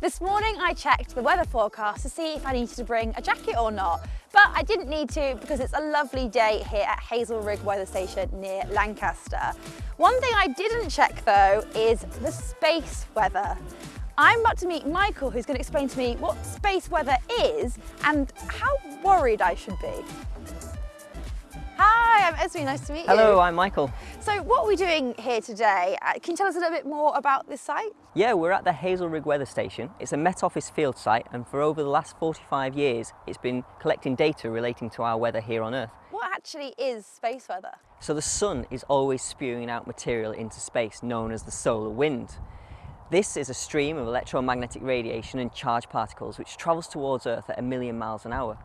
This morning I checked the weather forecast to see if I needed to bring a jacket or not, but I didn't need to because it's a lovely day here at Hazelrigg Weather Station near Lancaster. One thing I didn't check though is the space weather. I'm about to meet Michael who's going to explain to me what space weather is and how worried I should be. Hi, I'm Esme, nice to meet you. Hello, I'm Michael. So what are we doing here today? Uh, can you tell us a little bit more about this site? Yeah, we're at the Hazelrigg Weather Station. It's a Met Office field site and for over the last 45 years it's been collecting data relating to our weather here on Earth. What actually is space weather? So the sun is always spewing out material into space known as the solar wind. This is a stream of electromagnetic radiation and charged particles which travels towards Earth at a million miles an hour.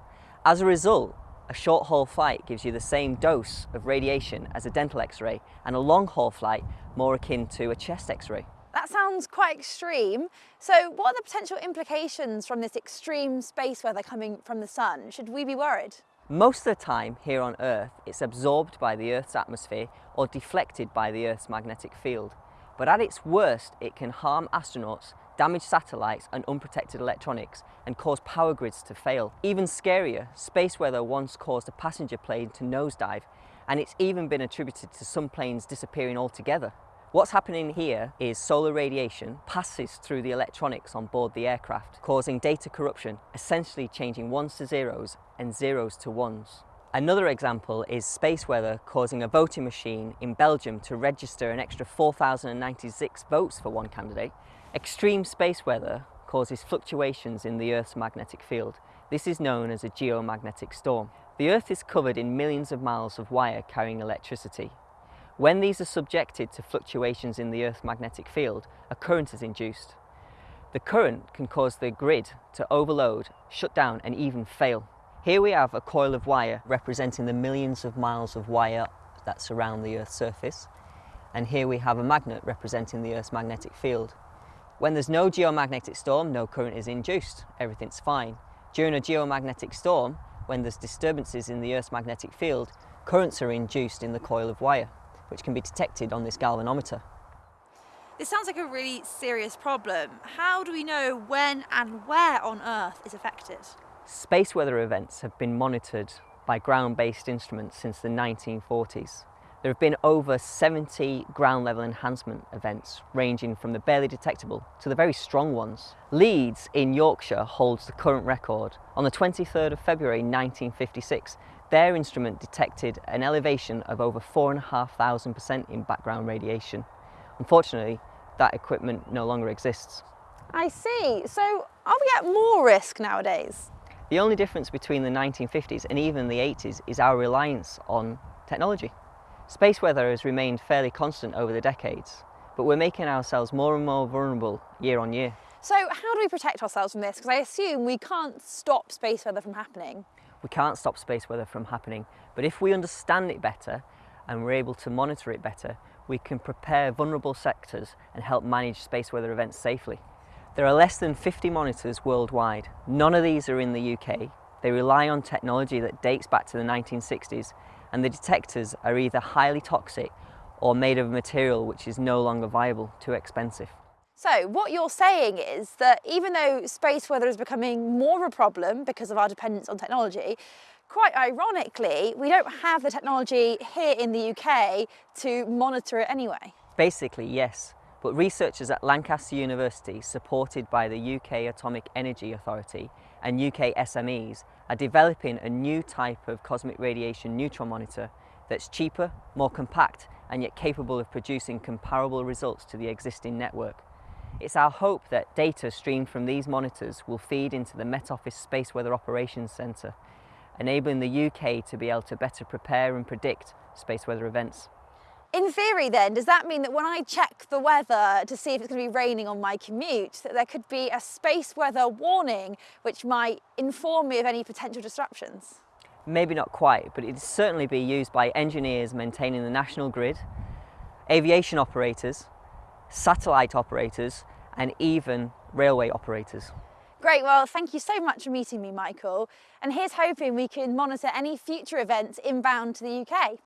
As a result, a short haul flight gives you the same dose of radiation as a dental x-ray and a long haul flight more akin to a chest x-ray. That sounds quite extreme. So what are the potential implications from this extreme space weather coming from the sun? Should we be worried? Most of the time here on Earth, it's absorbed by the Earth's atmosphere or deflected by the Earth's magnetic field. But at its worst, it can harm astronauts damage satellites and unprotected electronics and cause power grids to fail. Even scarier, space weather once caused a passenger plane to nosedive and it's even been attributed to some planes disappearing altogether. What's happening here is solar radiation passes through the electronics on board the aircraft, causing data corruption, essentially changing ones to zeros and zeros to ones. Another example is space weather causing a voting machine in Belgium to register an extra 4,096 votes for one candidate Extreme space weather causes fluctuations in the Earth's magnetic field. This is known as a geomagnetic storm. The Earth is covered in millions of miles of wire carrying electricity. When these are subjected to fluctuations in the Earth's magnetic field, a current is induced. The current can cause the grid to overload, shut down and even fail. Here we have a coil of wire representing the millions of miles of wire that surround the Earth's surface. And here we have a magnet representing the Earth's magnetic field. When there's no geomagnetic storm, no current is induced, everything's fine. During a geomagnetic storm, when there's disturbances in the Earth's magnetic field, currents are induced in the coil of wire, which can be detected on this galvanometer. This sounds like a really serious problem. How do we know when and where on Earth is affected? Space weather events have been monitored by ground-based instruments since the 1940s. There have been over 70 ground level enhancement events ranging from the barely detectable to the very strong ones. Leeds in Yorkshire holds the current record. On the 23rd of February 1956, their instrument detected an elevation of over 4,500% in background radiation. Unfortunately, that equipment no longer exists. I see. So are we at more risk nowadays? The only difference between the 1950s and even the 80s is our reliance on technology. Space weather has remained fairly constant over the decades, but we're making ourselves more and more vulnerable year on year. So how do we protect ourselves from this? Because I assume we can't stop space weather from happening. We can't stop space weather from happening, but if we understand it better and we're able to monitor it better, we can prepare vulnerable sectors and help manage space weather events safely. There are less than 50 monitors worldwide. None of these are in the UK. They rely on technology that dates back to the 1960s and the detectors are either highly toxic or made of a material which is no longer viable, too expensive. So what you're saying is that even though space weather is becoming more of a problem because of our dependence on technology, quite ironically, we don't have the technology here in the UK to monitor it anyway. Basically, yes. But researchers at Lancaster University, supported by the UK Atomic Energy Authority and UK SMEs, are developing a new type of cosmic radiation neutron monitor that's cheaper, more compact, and yet capable of producing comparable results to the existing network. It's our hope that data streamed from these monitors will feed into the Met Office Space Weather Operations Centre, enabling the UK to be able to better prepare and predict space weather events. In theory then, does that mean that when I check the weather to see if it's going to be raining on my commute, that there could be a space weather warning which might inform me of any potential disruptions? Maybe not quite, but it'd certainly be used by engineers maintaining the national grid, aviation operators, satellite operators, and even railway operators. Great, well, thank you so much for meeting me, Michael. And here's hoping we can monitor any future events inbound to the UK.